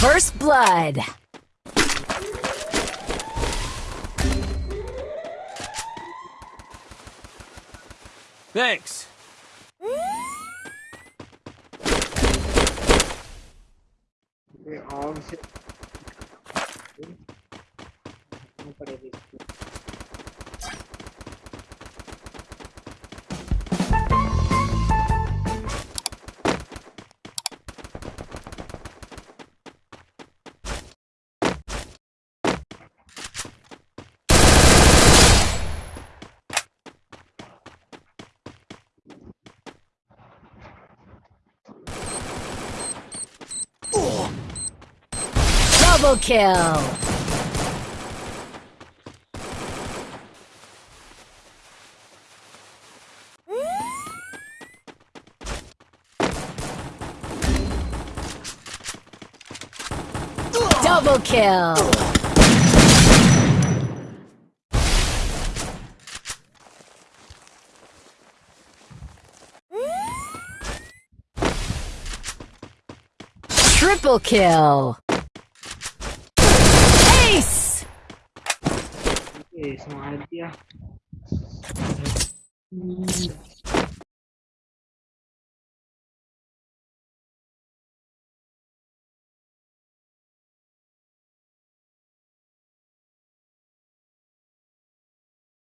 First blood. Thanks. ये Double kill. Double kill. Triple kill. eh, se día.